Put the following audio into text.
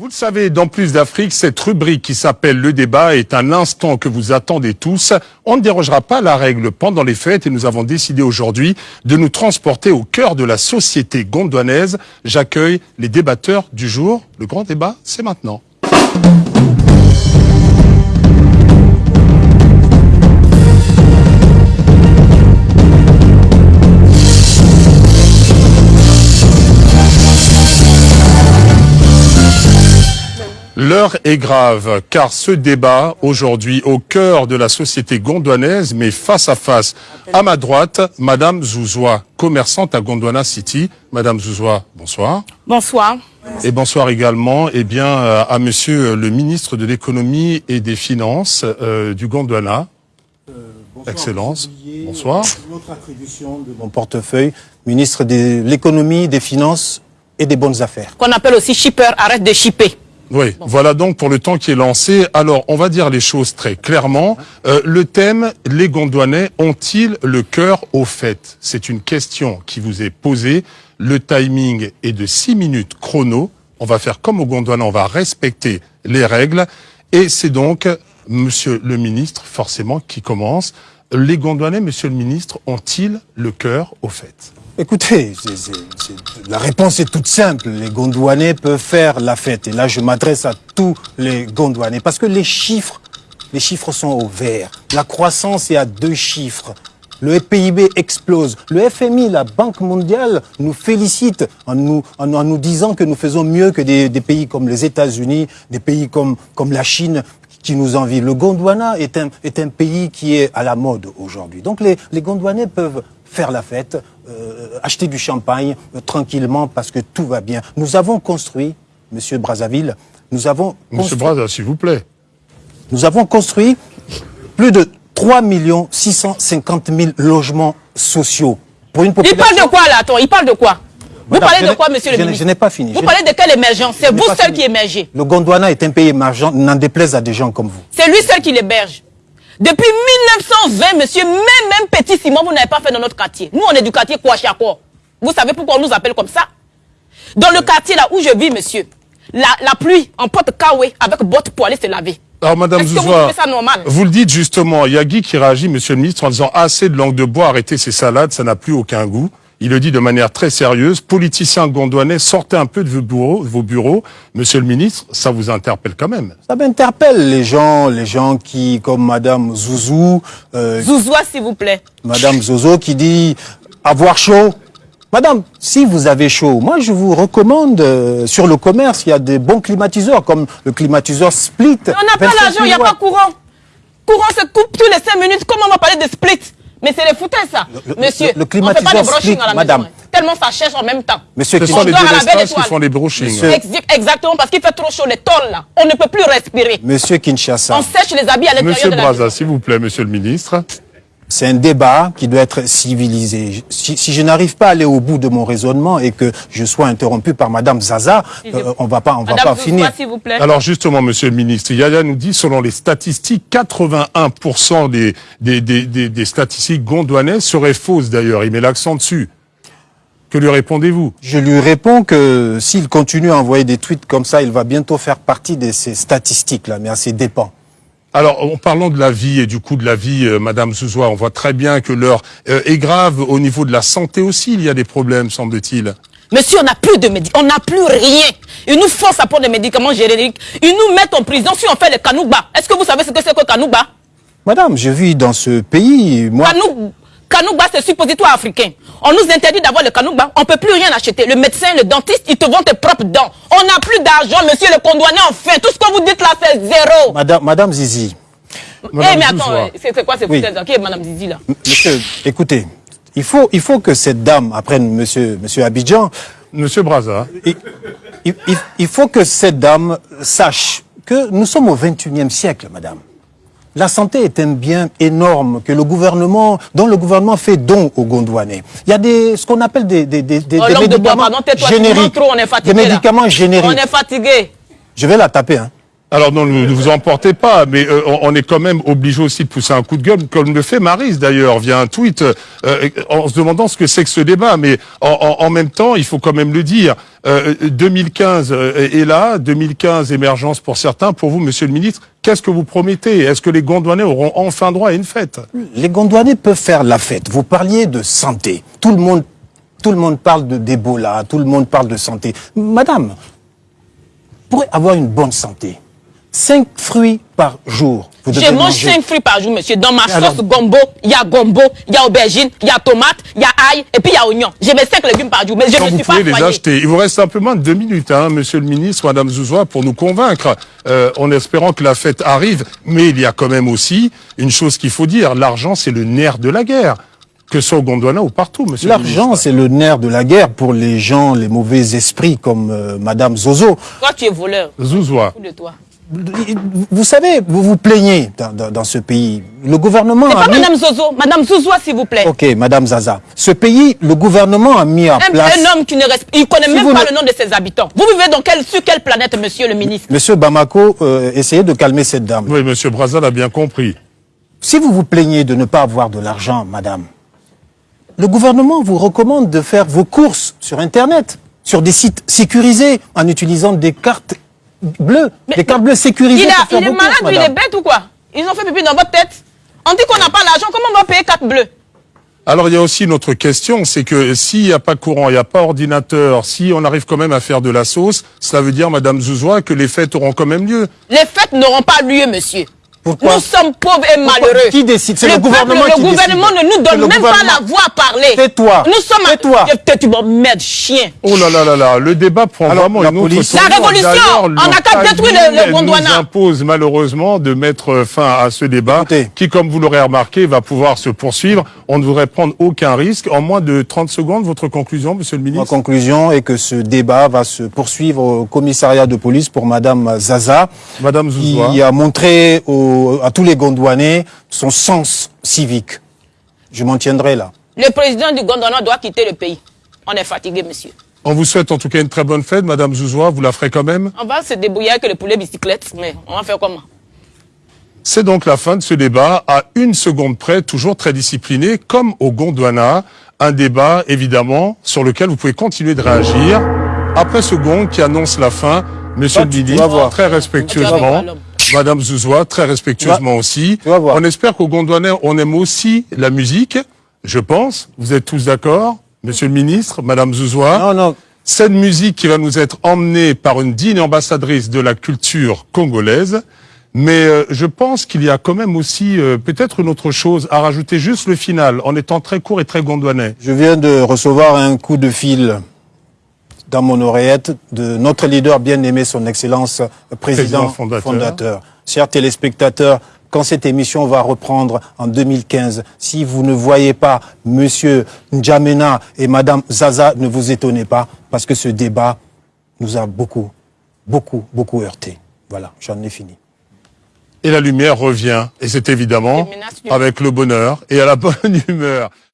Vous le savez, dans Plus d'Afrique, cette rubrique qui s'appelle Le débat est un instant que vous attendez tous. On ne dérogera pas la règle pendant les fêtes et nous avons décidé aujourd'hui de nous transporter au cœur de la société gondouanaise. J'accueille les débatteurs du jour. Le grand débat, c'est maintenant. L'heure est grave, car ce débat, aujourd'hui, au cœur de la société gondouanaise, mais face à face. À ma droite, Madame Zouzoua, commerçante à Gondwana City. Madame Zouzoua, bonsoir. Bonsoir. Et bonsoir également eh bien, euh, à Monsieur le ministre de l'économie et des finances euh, du Gondwana. Euh, bonsoir, Excellence. Bonsoir. Notre attribution de mon portefeuille, ministre de l'économie, des finances et des bonnes affaires. Qu'on appelle aussi shipper, arrête de shipper. Oui, voilà donc pour le temps qui est lancé. Alors, on va dire les choses très clairement. Euh, le thème, les Gondouanais ont-ils le cœur au fait? C'est une question qui vous est posée. Le timing est de 6 minutes chrono. On va faire comme au Gondwana, on va respecter les règles. Et c'est donc, monsieur le ministre, forcément, qui commence. Les Gondouanais, monsieur le ministre, ont-ils le cœur au fait? Écoutez, la réponse est toute simple. Les Gondouanais peuvent faire la fête. Et là, je m'adresse à tous les Gondouanais. Parce que les chiffres, les chiffres sont au vert. La croissance est à deux chiffres. Le PIB explose. Le FMI, la Banque mondiale, nous félicite en nous, disant que nous faisons mieux que des, pays comme les États-Unis, des pays comme, la Chine qui nous envient. Le Gondwana est un, pays qui est à la mode aujourd'hui. Donc les, les Gondwanais peuvent faire la fête, acheter du champagne euh, tranquillement parce que tout va bien. Nous avons construit, Monsieur Brazzaville, nous avons Monsieur construit- Braza, s'il vous plaît. nous avons construit plus de 3 650 000 logements sociaux pour une Il population... parle de quoi là, toi Il parle de quoi? Vous Madame, parlez de quoi, monsieur je le n'ai- ministre? je n'ai pas fini. Vous parlez de quelle émergence C'est vous seul fini. qui émergez. Le Gondwana est un pays émergent, n'en déplaise à des gens comme vous. C'est lui seul qui l'héberge. Depuis 1920, monsieur, même, même petit Simon, vous n'avez pas fait dans notre quartier. Nous, on est du quartier Kouachako. Vous savez pourquoi on nous appelle comme ça? Dans le quartier là où je vis, monsieur, la, la pluie en porte kawé avec bottes pour aller se laver. Alors, Madame vous Zouzoua, ça normal? vous le dites justement, il y a Guy qui réagit, Monsieur le ministre, en disant assez de langue de bois, arrêtez ces salades, ça n'a plus aucun goût. Il le dit de manière très sérieuse. Politiciens gondouanais, sortez un peu de vos bureaux, de vos bureaux. Monsieur le ministre, ça vous interpelle quand même. Ça m'interpelle les gens, les gens qui, comme Madame Zouzou, euh, Zouzoua, s'il vous plaît. Madame Zozo qui dit avoir chaud. Madame, si vous avez chaud, moi je vous recommande euh, sur le commerce, il y a des bons climatiseurs comme le climatiseur Split. Mais on n'a pas 25 l'argent, il n'y a 000 pas courant. Courant se coupe tous les 5 minutes. Comment on va parler de split? Mais c'est les foutaises, ça. Le- le- Monsieur, le on fait pas climatiseur de brushing à la madame. maison. hein. Tellement ça cherche en même temps. Monsieur Ce sont les délestages qui font les brochings. Monsieur- Ex- Exactement, parce qu'il fait trop chaud, les tôles là. On ne peut plus respirer. Monsieur Kinshasa, On sèche les habits à l'intérieur Monsieur de la Braza, maison. s'il vous plaît, Monsieur le ministre. C'est un débat qui doit être civilisé. Si, si je n'arrive pas à aller au bout de mon raisonnement et que je sois interrompu par Madame Zaza, euh, on va pas, on va pas Zouzoua, finir. vous plaît. Alors justement, Monsieur le ministre, Yaya nous dit, selon les statistiques, 81% des, des, des, des, des statistiques gondouanaises seraient fausses d'ailleurs. Il met l'accent dessus. Que lui répondez-vous? Je lui réponds que s'il continue à envoyer des tweets comme ça, il va bientôt faire partie de ces statistiques-là, mais à ses dépens. Alors, en parlant de la vie et du coût de la vie, euh, Madame Zouzoua, on voit très bien que l'heure euh, est grave. Au niveau de la santé aussi, il y a des problèmes, semble-t-il. Monsieur, on n'a plus de médicaments, on n'a plus rien. Ils nous forcent à prendre des médicaments génériques. Ils nous mettent en prison si on fait le kanouba. Est-ce que vous savez ce que c'est que kanouba? Madame, je vis dans ce pays, moi... Kanouba, c'est suppositoire africain. On nous interdit d'avoir le kanouba. On peut plus rien acheter. Le médecin, le dentiste, ils te vendent tes propres dents. On n'a plus d'argent, monsieur le condouané, enfin. Tout ce que vous dites là, c'est zéro. Madame, Madame Zizi, Eh, mais attends, c'est c'est quoi ces Oui. foutaises Qui est Madame Zizi là? Monsieur, écoutez, il faut, il faut que cette dame, après Monsieur, Monsieur Abidjan, Monsieur Braza, il, il- il- il faut que cette dame sache que nous sommes au 21e siècle, Madame. La santé est un bien énorme que le gouvernement, dont le gouvernement fait don aux Gondouanais. Il y a des, ce qu'on appelle des, des, des, des- Oh, langue de bois, médicaments pardon, génériques. trop, on est fatigué. des là. médicaments génériques. On est fatigué. Je vais la taper, hein. Alors non, ne vous emportez pas, mais euh, on, est quand même obligé aussi de pousser un coup de gueule, comme le fait Maris d'ailleurs, via un tweet, euh, en se demandant ce que c'est que ce débat. Mais en, même temps, il faut quand même le dire, 2015 est là, 2015 émergence pour certains. Pour vous, Monsieur le Ministre, qu'est-ce que vous promettez? Est-ce que les Gondouanais auront enfin droit à une fête? Les Gondouanais peuvent faire la fête. Vous parliez de santé. Tout le monde, tout le monde parle de d'Ebola, tout le monde parle de santé. Madame, pour avoir une bonne santé, 5 fruits par jour. Je mange 5 fruits par jour, monsieur. Dans ma sauce gombo, il y a gombo, il y a aubergine, il y a tomate, il y a ail, et puis il y a oignon. J'ai mes 5 légumes par jour, mais je ne suis pas pouvez les acheter. Il vous reste simplement deux minutes, hein, monsieur le ministre, madame Zouzoua, pour nous convaincre, euh, en espérant que la fête arrive. Mais il y a quand même aussi une chose qu'il faut dire. L'argent, c'est le nerf de la guerre que ce soit au Gondwana ou partout, monsieur. L'argent, c'est le nerf de la guerre pour les gens, les mauvais esprits comme euh, Madame Zozo. Toi, tu es voleur. Zouzoua. De toi vous savez, vous vous plaignez dans, ce pays. Le gouvernement a pas Madame Zozo, Madame Zouzoua, s'il vous plaît. Ok, Madame Zaza. Ce pays, le gouvernement a mis en place... Un homme qui ne respecte... Il connaît même pas le nom de ses habitants. Vous vivez dans quel, sur quelle planète, monsieur le ministre? Monsieur Bamako, euh, essayez de calmer cette dame. Oui, monsieur Brazza l'a bien compris. Si vous vous plaignez de ne pas avoir de l'argent, madame, le gouvernement vous recommande de faire vos courses sur Internet, sur des sites sécurisés, en utilisant des cartes bleu, les cartes bleues sécurisées. Il, a, il est malade ou il est bête ou quoi? Ils ont fait pipi dans votre tête. On dit qu'on n'a pas l'argent, comment on va payer cartes bleues alors il y a aussi une autre question, c'est que s'il n'y a pas courant, il n'y a pas ordinateur, si on arrive quand même à faire de la sauce, cela veut dire, Madame Zouzoua, que les fêtes auront quand même lieu. Les fêtes n'auront pas lieu, monsieur. Pourquoi Nous sommes pauvres et malheureux. Qui décide? C'est le, gouvernement qui Le gouvernement ne nous donne même pas la voix à parler. Tais-toi. Nous sommes Tais-toi. Tu m'emmerdes, chien. Oh là là là là, le débat prend vraiment une autre La révolution, on n'a qu'à détruire le, Gondwana. nous impose malheureusement de mettre fin à ce débat qui, comme vous l'aurez remarqué, va pouvoir se poursuivre. On ne voudrait prendre aucun risque. En moins de 30 secondes, votre conclusion, monsieur le ministre? Ma conclusion est que ce débat va se poursuivre au commissariat de police pour madame Zaza. Madame Zouzoua. Qui a montré à tous les Gondwana Gondouanais son sens civique. Je m'en tiendrai là. Le président du Gondwana doit quitter le pays. On est fatigué, monsieur. On vous souhaite en tout cas une très bonne fête, Madame Zouzoua. Vous la ferez quand même On va se débrouiller avec le poulet bicyclette, mais on va faire comment? C'est donc la fin de ce débat, à une seconde près, toujours très discipliné, comme au Gondwana. Un débat, évidemment, sur lequel vous pouvez continuer de réagir. Après ce gong qui annonce la fin, Monsieur le ministre, très respectueusement, Madame Zouzoua, très respectueusement aussi. On espère qu'au Gondouanais, on aime aussi la musique, je pense. Vous êtes tous d'accord Monsieur le ministre, Madame Zouzoua Non, non. Cette musique qui va nous être emmenée par une digne ambassadrice de la culture congolaise. Mais euh, je pense qu'il y a quand même aussi euh, peut-être une autre chose à rajouter, juste le final, en étant très court et très gondouanais. Je viens de recevoir un coup de fil dans mon oreillette de notre leader bien-aimé, son Excellence Président, fondateur. Chers téléspectateurs, quand cette émission va reprendre en 2015, si vous ne voyez pas Monsieur N'Djamena et Madame Zaza, ne vous étonnez pas, parce que ce débat nous a beaucoup, beaucoup, beaucoup heurté. Voilà, j'en ai fini. Et la lumière revient, et c'est évidemment avec le bonheur et à la bonne humeur.